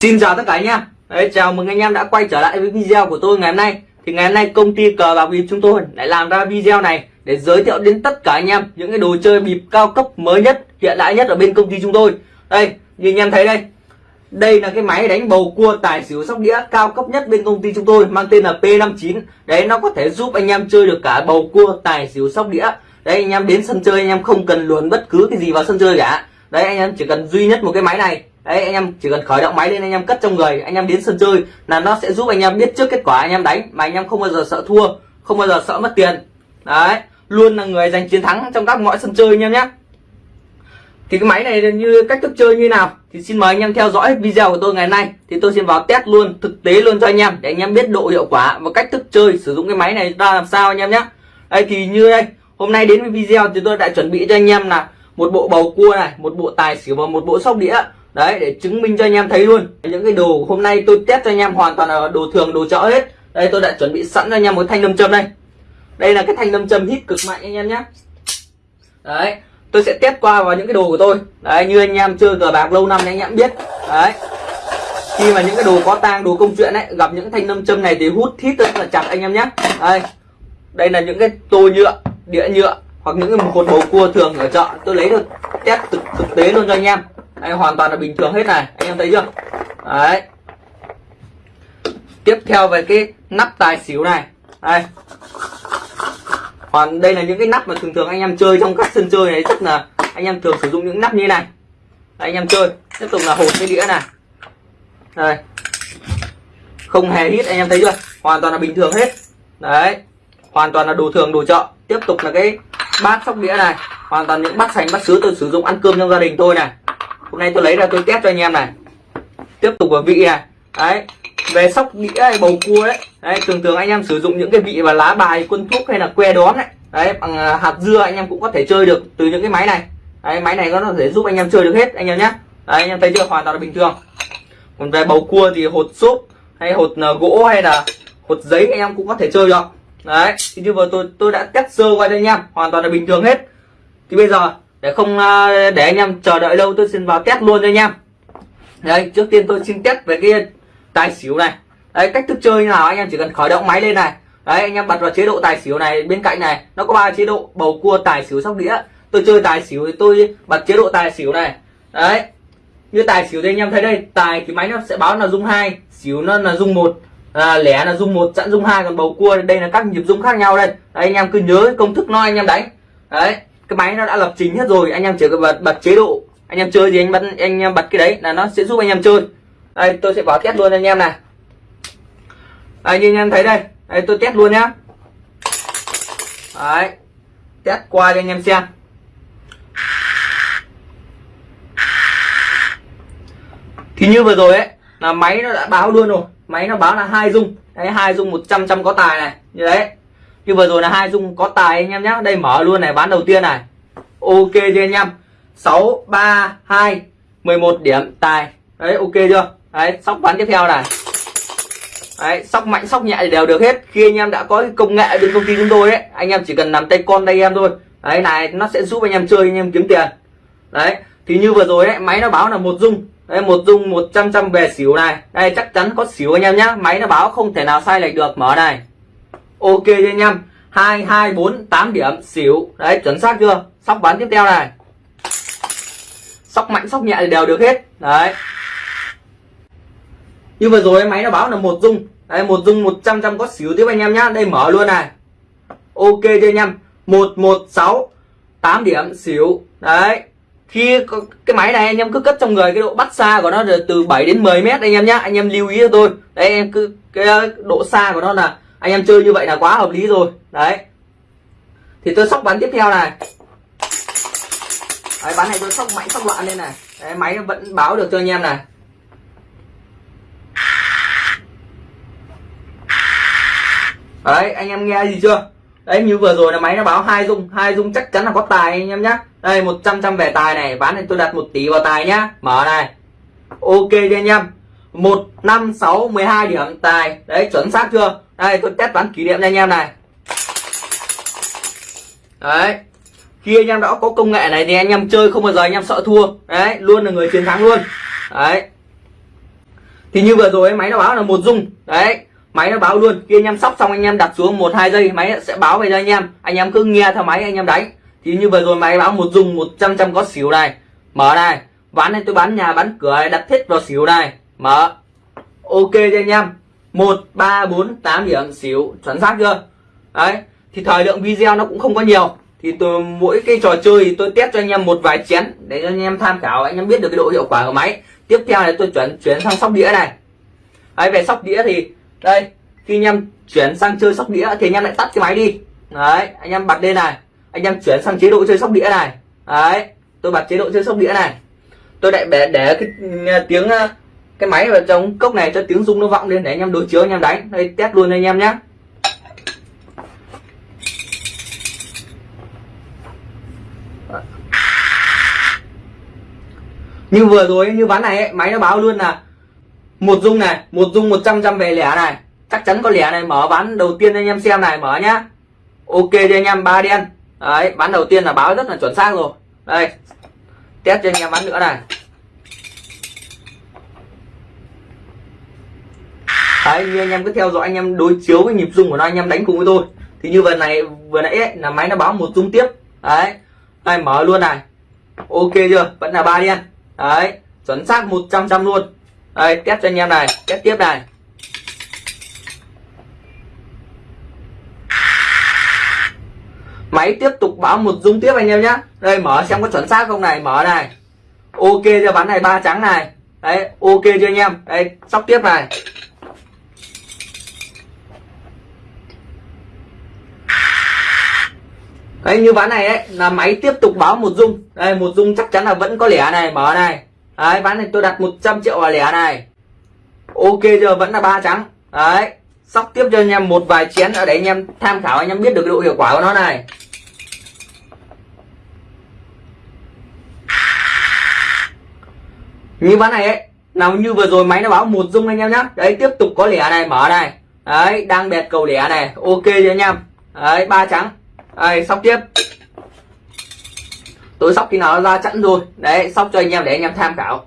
Xin chào tất cả anh em. Đấy, Chào mừng anh em đã quay trở lại với video của tôi ngày hôm nay. Thì ngày hôm nay công ty cờ bạc bịp chúng tôi lại làm ra video này Để giới thiệu đến tất cả anh em những cái đồ chơi bịp cao cấp mới nhất Hiện đại nhất ở bên công ty chúng tôi. Đây như anh em thấy đây. Đây là cái máy đánh bầu cua tài xỉu sóc đĩa cao cấp nhất bên công ty chúng tôi Mang tên là P59 Đấy nó có thể giúp anh em chơi được cả bầu cua tài xỉu sóc đĩa. Đấy anh em đến sân chơi anh em không cần luồn bất cứ cái gì vào sân chơi cả. Đấy anh em chỉ cần duy nhất một cái máy này đấy anh em chỉ cần khởi động máy lên anh em cất trong người anh em đến sân chơi là nó sẽ giúp anh em biết trước kết quả anh em đánh mà anh em không bao giờ sợ thua không bao giờ sợ mất tiền đấy luôn là người giành chiến thắng trong các mọi sân chơi anh em nhé thì cái máy này như cách thức chơi như nào thì xin mời anh em theo dõi video của tôi ngày nay thì tôi xin vào test luôn thực tế luôn cho anh em để anh em biết độ hiệu quả và cách thức chơi sử dụng cái máy này ra làm sao anh em nhé đây thì như đây hôm nay đến với video thì tôi đã chuẩn bị cho anh em là một bộ bầu cua này một bộ tài xỉu và một bộ sóc đĩa đấy để chứng minh cho anh em thấy luôn. Những cái đồ hôm nay tôi test cho anh em hoàn toàn là đồ thường đồ chợ hết. Đây tôi đã chuẩn bị sẵn cho anh em một thanh nâm châm đây. Đây là cái thanh nâm châm hít cực mạnh anh em nhé. Đấy tôi sẽ test qua vào những cái đồ của tôi. Đấy như anh em chơi cờ bạc lâu năm thì anh em biết. Đấy. Khi mà những cái đồ có tang đồ công chuyện ấy gặp những thanh nâm châm này thì hút thít rất là chặt anh em nhé. Đây. Đây là những cái tô nhựa đĩa nhựa hoặc những cái cột bầu cua thường ở chợ. Tôi lấy được test thực, thực tế luôn cho anh em anh hoàn toàn là bình thường hết này anh em thấy chưa? Đấy. Tiếp theo về cái nắp tài xỉu này. Đây. Còn đây là những cái nắp mà thường thường anh em chơi trong các sân chơi này rất là anh em thường sử dụng những nắp như này. Đây, anh em chơi. Tiếp tục là hột cái đĩa này. Đây. Không hề hít anh em thấy chưa? Hoàn toàn là bình thường hết. Đấy. Hoàn toàn là đồ thường đồ chợ. Tiếp tục là cái bát sóc đĩa này. Hoàn toàn những bát sành bát sứ tôi sử dụng ăn cơm trong gia đình tôi này hôm nay tôi lấy ra tôi test cho anh em này. Tiếp tục vào vị này. Đấy, về sóc đĩa hay bầu cua đấy. Đấy, thường thường anh em sử dụng những cái vị và lá bài, quân thuốc hay là que đón đấy đấy, bằng à, hạt dưa anh em cũng có thể chơi được từ những cái máy này. Đấy, máy này nó có thể giúp anh em chơi được hết, anh em nhé. Đấy, anh em thấy chưa? Hoàn toàn là bình thường. Còn về bầu cua thì hột xốp hay hột à, gỗ hay là hột giấy anh em cũng có thể chơi được. Đấy, thì như vừa tôi tôi đã test sơ qua cho anh em. Hoàn toàn là bình thường hết. Thì bây giờ để không à, để anh em chờ đợi lâu tôi xin vào test luôn cho anh em. Đây trước tiên tôi xin test về cái tài xỉu này. Đấy cách thức chơi như nào anh em chỉ cần khởi động máy lên này. Đấy anh em bật vào chế độ tài xỉu này bên cạnh này nó có ba chế độ bầu cua tài xỉu sóc đĩa. Tôi chơi tài xỉu thì tôi bật chế độ tài xỉu này. Đấy như tài xỉu thì anh em thấy đây tài thì máy nó sẽ báo là dung hai xỉu nó là dung một à, lẻ là dung một chặn dung hai còn bầu cua đây là các nhịp dung khác nhau đây. Đấy, anh em cứ nhớ công thức nó anh em đánh. Đấy cái máy nó đã lập trình hết rồi, anh em chỉ cần bật bật chế độ. Anh em chơi gì anh bật, anh em bật cái đấy là nó sẽ giúp anh em chơi. Đây, tôi sẽ vào test luôn anh em này. Đây, như anh em thấy đây. Đây, tôi test luôn nhá. Đấy, test qua cho anh em xem. Thì như vừa rồi ấy, là máy nó đã báo luôn rồi. Máy nó báo là hai dung. Đấy, hai dung 100 trăm có tài này. Như đấy như vừa rồi là hai dung có tài anh em nhé đây mở luôn này, bán đầu tiên này. Ok chưa anh em? Sáu, ba, hai, mười một điểm, tài. Đấy, ok chưa? Đấy, sóc bán tiếp theo này. Đấy, sóc mạnh, sóc nhẹ thì đều được hết. Khi anh em đã có công nghệ bên công ty chúng tôi ấy, anh em chỉ cần nằm tay con tay em thôi. Đấy, này, nó sẽ giúp anh em chơi, anh em kiếm tiền. Đấy, thì như vừa rồi ấy, máy nó báo là một dung. Đây một dung 100 trăm về xỉu này. Đây, chắc chắn có xỉu anh em nhá. Máy nó báo không thể nào sai lệch được, mở này ok cho anh em. Hai hai, bốn, tám điểm, xỉu. Đấy, chuẩn xác chưa? Sóc bắn tiếp theo này. Sóc mạnh, sóc nhẹ thì đều được hết. Đấy. Như vừa rồi, máy nó báo là một dung. Đấy, một dung 100 trăm có xỉu tiếp anh em nhá. Đây, mở luôn này. Ok cho anh em. Một một, sáu, tám điểm, xỉu. Đấy. Khi cái máy này, anh em cứ cất trong người cái độ bắt xa của nó là từ 7 đến 10 mét anh em nhá. Anh em lưu ý cho tôi. Đấy, em cứ, cái ờ, độ xa của nó là anh em chơi như vậy là quá hợp lý rồi. Đấy. Thì tôi sóc bắn tiếp theo này. Đấy, bắn này tôi sóc mạnh sóc loạn lên này. Đấy, máy vẫn báo được cho anh em này. Đấy anh em nghe gì chưa? Đấy như vừa rồi là máy nó báo hai dung. Hai dung chắc chắn là có tài anh em nhá. Đây 100 trăm về tài này. Bán này tôi đặt một tỷ vào tài nhá. Mở này. Ok đi anh em. Một năm sáu mười hai điểm tài. Đấy chuẩn xác chưa? Đây tôi test bán kỷ niệm cho anh em này. Đấy. Khi anh em đã có công nghệ này thì anh em chơi không bao giờ anh em sợ thua. Đấy luôn là người chiến thắng luôn. Đấy. Thì như vừa rồi máy nó báo là một dung. Đấy máy nó báo luôn. Khi anh em sóc xong anh em đặt xuống một hai giây máy sẽ báo về cho anh em. Anh em cứ nghe theo máy anh em đánh. Thì như vừa rồi máy báo một dung 100 trăm có xỉu này. Mở này. Bán này tôi bán nhà bán cửa này, đặt hết vào xỉu này. Mở. Ok cho anh em một, ba, bốn, tám điểm xỉu chuẩn xác chưa? Đấy, thì thời lượng video nó cũng không có nhiều. Thì tôi mỗi cái trò chơi thì tôi test cho anh em một vài chén để cho anh em tham khảo, anh em biết được cái độ hiệu quả của máy. Tiếp theo này tôi chuyển chuyển sang sóc đĩa này. Đấy, về sóc đĩa thì, đây, khi anh em chuyển sang chơi sóc đĩa thì anh em lại tắt cái máy đi. Đấy, anh em bật lên này. Anh em chuyển sang chế độ chơi sóc đĩa này. Đấy, tôi bật chế độ chơi sóc đĩa này. Tôi lại để để cái tiếng cái máy vào trong cốc này cho tiếng rung nó vọng lên để anh em đối chiếu anh em đánh. Đây test luôn anh em nhé như vừa rồi như ván này ấy, máy nó báo luôn là một dung này một dung 100 trăm về lẻ này. Chắc chắn có lẻ này mở ván đầu tiên anh em xem này mở nhá. Ok cho anh em ba đen. Đấy ván đầu tiên là báo rất là chuẩn xác rồi. Đây test cho anh em ván nữa này. Đấy như anh em cứ theo dõi anh em đối chiếu với nhịp rung của nó anh em đánh cùng với tôi. Thì như vừa này vừa nãy ấy, là máy nó báo một rung tiếp. Đấy đây mở luôn này. Ok chưa? Vẫn là ba đen. Đấy chuẩn xác 100 trăm luôn. Đây test cho anh em này test tiếp này. Máy tiếp tục báo một dung tiếp anh em nhé đây mở xem có chuẩn xác không này mở này. Ok cho ván này ba trắng này. Đấy ok cho anh em? Đây sóc tiếp này. Đấy, như ván này ấy, là máy tiếp tục báo một dung. Đây, một dung chắc chắn là vẫn có lẻ này, mở này. Đấy, ván này tôi đặt 100 triệu vào lẻ này. Ok giờ vẫn là ba trắng. Đấy, sóc tiếp cho anh em một vài chén ở để anh em tham khảo, anh em biết được cái độ hiệu quả của nó này. Như ván này ấy, nào như vừa rồi máy nó báo một dung anh em nhá. Đấy, tiếp tục có lẻ này, mở này. Đấy, đang bẹt cầu lẻ này. Ok cho anh em? Đấy, ba trắng đây, sóc tiếp. Tôi sóc khi nào nó ra chẵn rồi đấy, sóc cho anh em để anh em tham khảo.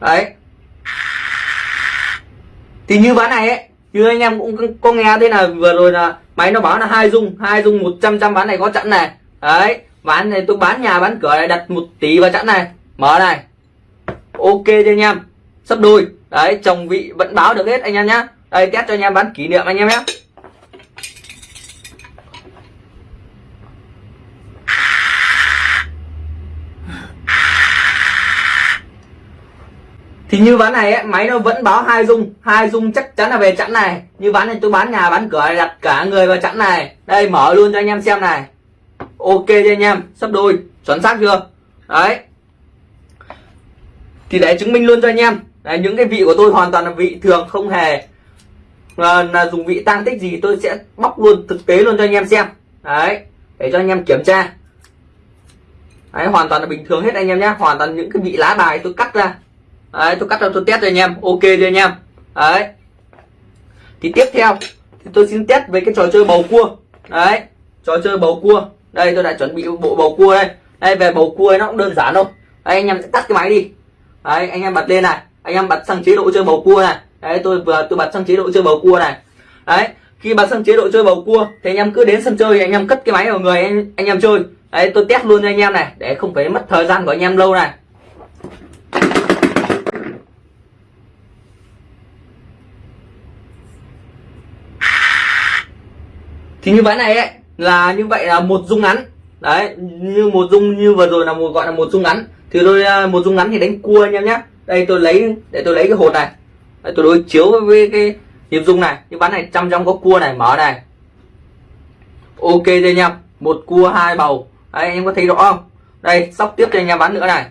Đấy. Thì như ván này ấy, như anh em cũng có nghe thế là vừa rồi là máy nó báo là hai dung hai dung 100 trăm ván này có chẵn này. Đấy, ván này tôi bán nhà, bán cửa này đặt một tỷ vào chẵn này. Mở này. Ok cho anh em. Sắp đôi. Đấy, chồng vị vẫn báo được hết anh em nhá. Đây, test cho anh em bán kỷ niệm anh em nhé thì như ván này ấy, máy nó vẫn báo hai dung. Hai dung chắc chắn là về chẵn này. Như ván này tôi bán nhà bán cửa đặt cả người vào chẵn này. Đây mở luôn cho anh em xem này. Ok cho anh em? Sắp đôi. Chuẩn xác chưa? Đấy. Thì để chứng minh luôn cho anh em. Đấy, những cái vị của tôi hoàn toàn là vị thường không hề là, là dùng vị tăng tích gì tôi sẽ bóc luôn thực tế luôn cho anh em xem. Đấy. Để cho anh em kiểm tra. Đấy hoàn toàn là bình thường hết anh em nhé hoàn toàn những cái vị lá bài tôi cắt ra đấy tôi cắt ra tôi test cho anh em. Ok cho anh em? Đấy. Thì tiếp theo thì tôi xin test về cái trò chơi bầu cua. Đấy trò chơi bầu cua. Đây tôi đã chuẩn bị bộ bầu cua đây. Đây về bầu cua ấy, nó cũng đơn giản thôi. Đấy, anh em sẽ tắt cái máy đi. Đấy anh em bật lên này. Anh em bật sang chế độ chơi bầu cua này. Đấy tôi vừa tôi bật sang chế độ chơi bầu cua này. Đấy khi bật sang chế độ chơi bầu cua thì anh em cứ đến sân chơi anh em cất cái máy vào người anh, anh em chơi. Đấy tôi test luôn cho anh em này để không phải mất thời gian của anh em lâu này. Thì như ván này ấy là như vậy là một dung ngắn. Đấy như một dung như vừa rồi là một gọi là một dung ngắn. Thì tôi à, một dung ngắn thì đánh cua anh em nhé đây tôi lấy để tôi lấy cái hột này. Đấy, tôi đối chiếu với cái nhịp dung này. Như ván này trăm trong có cua này mở này. Ok đây anh em. Một cua hai bầu. Đấy anh em có thấy rõ không? Đây sóc tiếp cho anh em bán nữa này.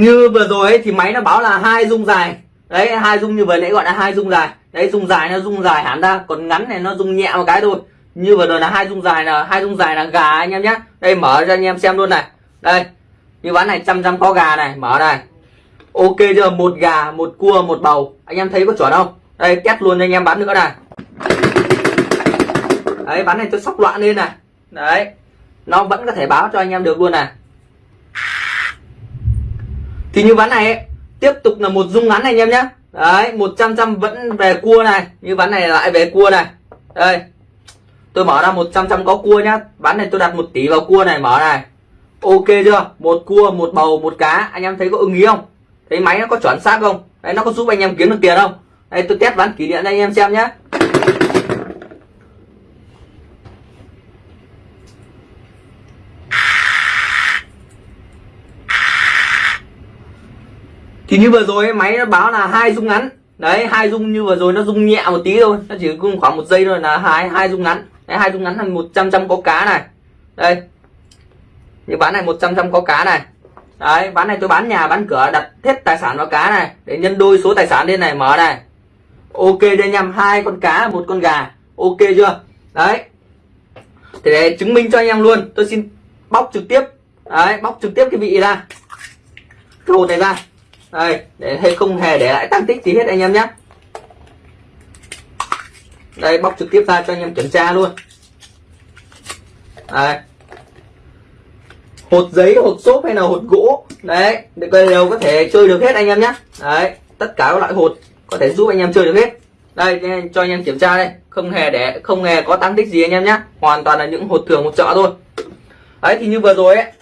Như vừa rồi ấy, thì máy nó báo là hai dung dài. Đấy hai dung như vừa nãy gọi là hai dung dài. Đấy dung dài nó dung dài hẳn ra còn ngắn này nó dung nhẹ một cái thôi. Như vừa rồi là hai dung dài là hai dung dài là gà anh em nhé. Đây mở cho anh em xem luôn này. Đây như ván này trăm trăm có gà này mở này ok chưa? Một gà một cua một bầu. Anh em thấy có chuẩn không? Đây test luôn cho anh em bán nữa này. Đấy bán này tôi sóc loạn lên này. Đấy nó vẫn có thể báo cho anh em được luôn này thì như ván này ấy, tiếp tục là một dung ngắn này anh em nhé đấy 100 trăm vẫn về cua này. Như ván này lại về cua này. Đây. Tôi mở ra 100 trăm có cua nhá. Ván này tôi đặt một tỷ vào cua này mở này. Ok chưa? Một cua một bầu một cá. Anh em thấy có ưng ý không? Thấy máy nó có chuẩn xác không? Đấy nó có giúp anh em kiếm được tiền không? Đây tôi test ván kỷ niệm anh em xem nhé thì như vừa rồi máy nó báo là hai dung ngắn. Đấy, hai dung như vừa rồi nó dung nhẹ một tí thôi. Nó chỉ cung khoảng một giây thôi là hai hai dung ngắn. Đấy, hai dung ngắn là một trăm trăm có cá này. Đây. Như bán này 100 trăm có cá này. Đấy, bán này tôi bán nhà, bán cửa, đặt hết tài sản vào cá này. Để nhân đôi số tài sản lên này, mở này. Ok đây nhầm hai con cá, một con gà. Ok chưa? Đấy. Thì để chứng minh cho anh em luôn, tôi xin bóc trực tiếp. Đấy, bóc trực tiếp cái vị ra. Cái hột này ra đây, để hay không hề để lại tăng tích gì hết anh em nhé. Đây, bóc trực tiếp ra cho anh em kiểm tra luôn. Đây. Hột giấy, hột xốp hay là hột gỗ? Đấy đều có thể chơi được hết anh em nhé. Đấy, tất cả các loại hột có thể giúp anh em chơi được hết. Đây, cho anh em kiểm tra đây. Không hề để không hề có tăng tích gì anh em nhé. Hoàn toàn là những hột thường, hột chợ thôi. Đấy, thì như vừa rồi ấy,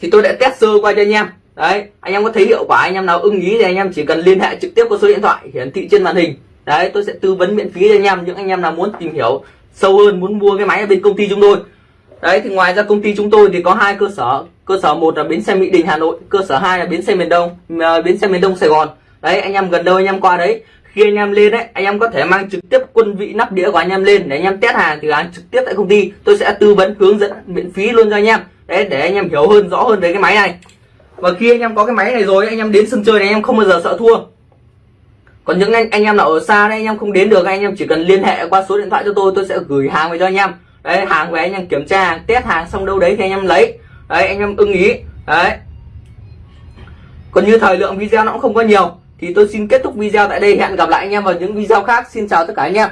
thì tôi đã test sơ qua cho anh em đấy anh em có thấy hiệu quả anh em nào ưng ý thì anh em chỉ cần liên hệ trực tiếp qua số điện thoại hiển thị trên màn hình đấy tôi sẽ tư vấn miễn phí cho anh em những anh em nào muốn tìm hiểu sâu hơn muốn mua cái máy ở bên công ty chúng tôi đấy thì ngoài ra công ty chúng tôi thì có hai cơ sở cơ sở một là bến xe mỹ đình hà nội cơ sở hai là bến xe miền đông bến xe miền đông sài gòn đấy anh em gần đâu anh em qua đấy khi anh em lên đấy anh em có thể mang trực tiếp quân vị nắp đĩa của anh em lên để anh em test hàng thì hàng trực tiếp tại công ty tôi sẽ tư vấn hướng dẫn miễn phí luôn cho anh em đấy để anh em hiểu hơn rõ hơn về cái máy này và khi anh em có cái máy này rồi anh em đến sân chơi này anh em không bao giờ sợ thua còn những anh anh em nào ở xa đấy anh em không đến được anh em chỉ cần liên hệ qua số điện thoại cho tôi tôi sẽ gửi hàng về cho anh em đấy hàng về anh em kiểm tra hàng test hàng xong đâu đấy thì anh em lấy đấy anh em ưng ý đấy còn như thời lượng video nó cũng không có nhiều thì tôi xin kết thúc video tại đây hẹn gặp lại anh em vào những video khác xin chào tất cả anh em